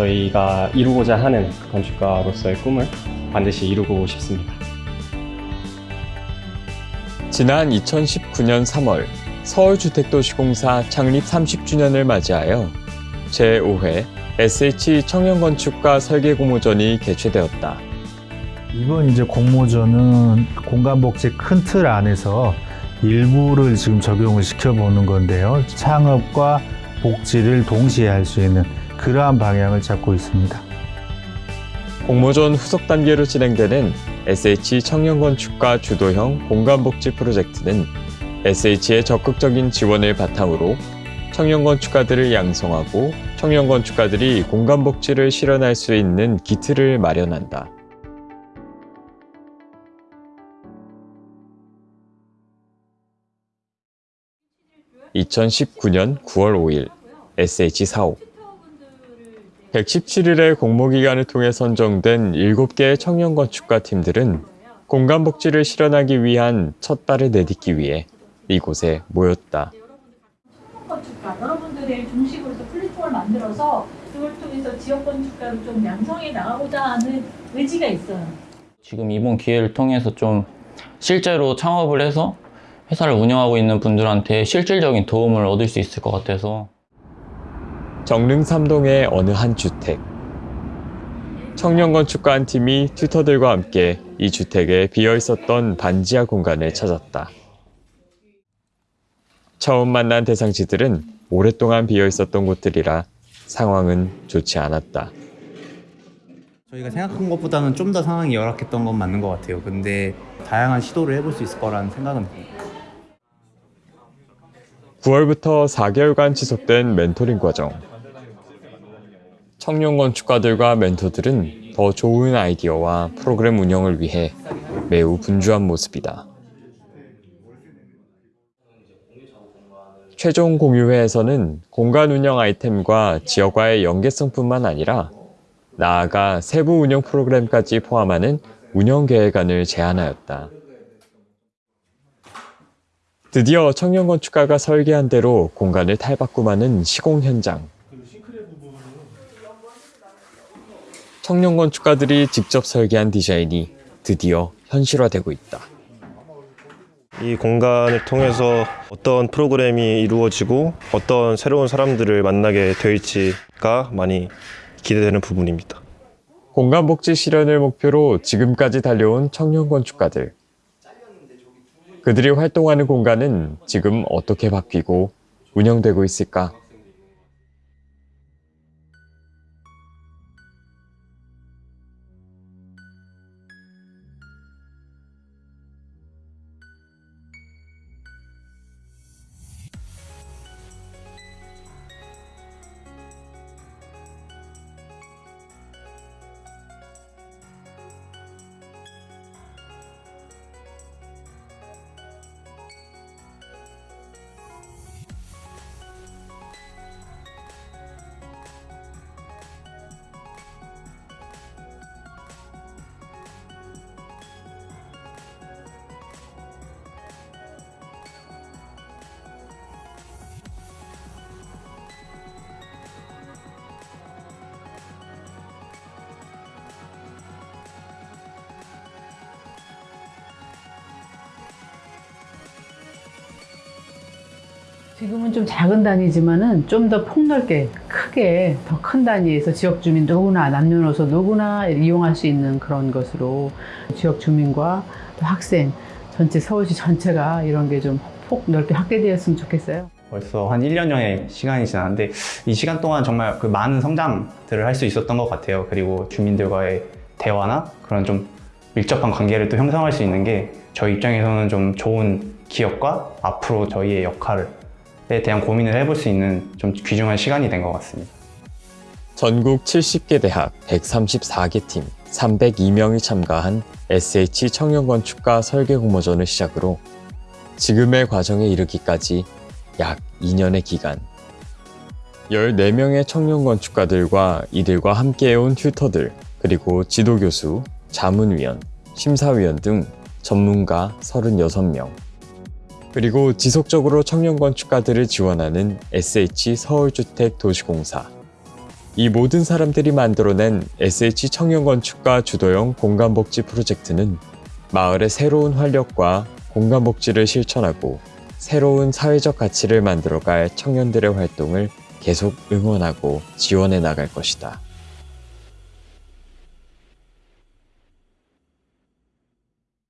저희가 이루고자 하는 건축가로서의 꿈을 반드시 이루고 싶습니다. 지난 2019년 3월 서울주택도시공사 창립 30주년을 맞이하여 제5회 SH 청년건축가 설계공모전이 개최되었다. 이번 이제 공모전은 공간복지 큰 틀 안에서 일부를 지금 적용을 시켜보는 건데요. 창업과 복지를 동시에 할 수 있는 그러한 방향을 잡고 있습니다. 공모전 후속 단계로 진행되는 SH 청년건축가 주도형 공간복지 프로젝트는 SH의 적극적인 지원을 바탕으로 청년건축가들을 양성하고 청년건축가들이 공간복지를 실현할 수 있는 기틀을 마련한다. (2019년 9월 5일) SH 사옥 117일의 공모기간을 통해 선정된 7개의 청년건축가 팀들은 공간복지를 실현하기 위한 첫 발을 내딛기 위해 이곳에 모였다. 건축가 여러분들의 중심으로서 플랫폼을 만들어서 그걸 통해서 지역 건축가를 좀 양성해 나가고자 하는 의지가 있어요. 지금 이번 기회를 통해서 좀 실제로 창업을 해서 회사를 운영하고 있는 분들한테 실질적인 도움을 얻을 수 있을 것 같아서 정릉 삼동의 어느 한 주택. 청년 건축가 한 팀이 튜터들과 함께 이 주택에 비어 있었던 반지하 공간을 찾았다. 처음 만난 대상지들은 오랫동안 비어 있었던 곳들이라 상황은 좋지 않았다. 저희가 생각한 것보다는 좀 더 상황이 열악했던 건 맞는 것 같아요. 근데 다양한 시도를 해볼 수 있을 거라는 생각은 듭니다. 9월부터 4개월간 지속된 멘토링 과정. 청년 건축가들과 멘토들은 더 좋은 아이디어와 프로그램 운영을 위해 매우 분주한 모습이다. 최종 공유회에서는 공간 운영 아이템과 지역과의 연계성뿐만 아니라 나아가 세부 운영 프로그램까지 포함하는 운영 계획안을 제안하였다. 드디어 청년 건축가가 설계한 대로 공간을 탈바꿈하는 시공 현장. 청년 건축가들이 직접 설계한 디자인이 드디어 현실화되고 있다. 이 공간을 통해서 어떤 프로그램이 이루어지고 어떤 새로운 사람들을 만나게 될지가 많이 기대되는 부분입니다. 공간 복지 실현을 목표로 지금까지 달려온 청년 건축가들. 그들이 활동하는 공간은 지금 어떻게 바뀌고 운영되고 있을까? 지금은 좀 작은 단위지만은 좀 더 폭넓게 크게 더 큰 단위에서 지역 주민 누구나 남녀노소 누구나 이용할 수 있는 그런 것으로 지역 주민과 또 학생 전체 서울시 전체가 이런 게 좀 폭 넓게 확대되었으면 좋겠어요. 벌써 한 1년여의 시간이 지났는데 이 시간 동안 정말 그 많은 성장들을 할 수 있었던 것 같아요. 그리고 주민들과의 대화나 그런 좀 밀접한 관계를 또 형성할 수 있는 게 저희 입장에서는 좀 좋은 기업과 앞으로 저희의 역할을 에 대한 고민을 해볼 수 있는 좀 귀중한 시간이 된 것 같습니다. 전국 70개 대학 134개 팀 302명이 참가한 SH 청년건축가 설계공모전을 시작으로 지금의 과정에 이르기까지 약 2년의 기간 14명의 청년건축가들과 이들과 함께해온 튜터들 그리고 지도교수, 자문위원, 심사위원 등 전문가 36명 그리고 지속적으로 청년 건축가들을 지원하는 SH 서울주택도시공사 이 모든 사람들이 만들어낸 SH 청년건축가 주도형 공간복지 프로젝트는 마을의 새로운 활력과 공간복지를 실천하고 새로운 사회적 가치를 만들어갈 청년들의 활동을 계속 응원하고 지원해 나갈 것이다.